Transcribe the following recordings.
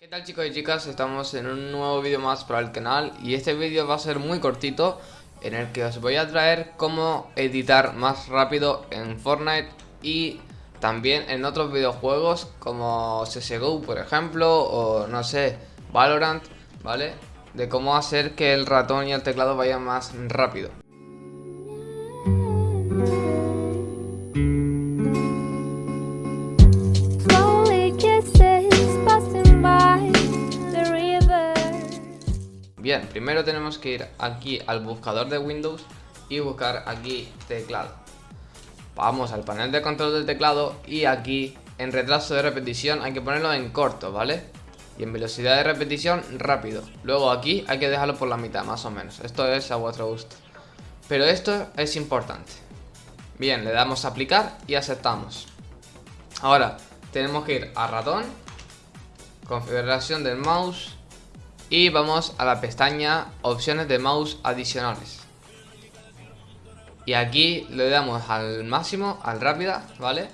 ¿Qué tal chicos y chicas? Estamos en un nuevo vídeo más para el canal y este vídeo va a ser muy cortito en el que os voy a traer cómo editar más rápido en Fortnite y también en otros videojuegos como CSGO por ejemplo o no sé, Valorant, ¿vale? De cómo hacer que el ratón y el teclado vayan más rápido. Bien, primero tenemos que ir aquí al buscador de Windows y buscar aquí teclado. Vamos al panel de control del teclado y aquí en retraso de repetición hay que ponerlo en corto, ¿vale? Y en velocidad de repetición rápido. Luego aquí hay que dejarlo por la mitad, más o menos. Esto es a vuestro gusto. Pero esto es importante. Bien, le damos a aplicar y aceptamos. Ahora, tenemos que ir a ratón, configuración del mouse y vamos a la pestaña opciones de mouse adicionales. Y aquí le damos al máximo, al rápida, ¿vale?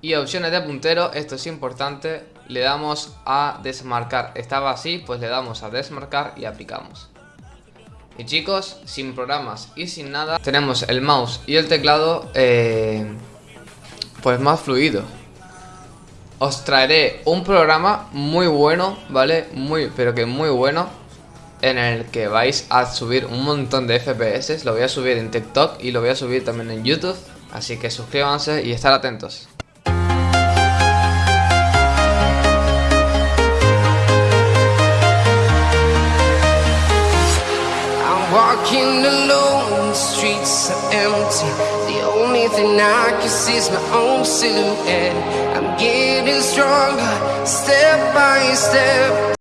Y opciones de puntero, esto es importante, le damos a desmarcar. Estaba así, pues le damos a desmarcar y aplicamos. Y chicos, sin programas y sin nada, tenemos el mouse y el teclado eh, pues más fluido. Os traeré un programa muy bueno, ¿vale? Muy, pero que muy bueno En el que vais a subir un montón de FPS Lo voy a subir en TikTok y lo voy a subir también en YouTube. Así que suscríbanse y estar atentos stronger, step by step.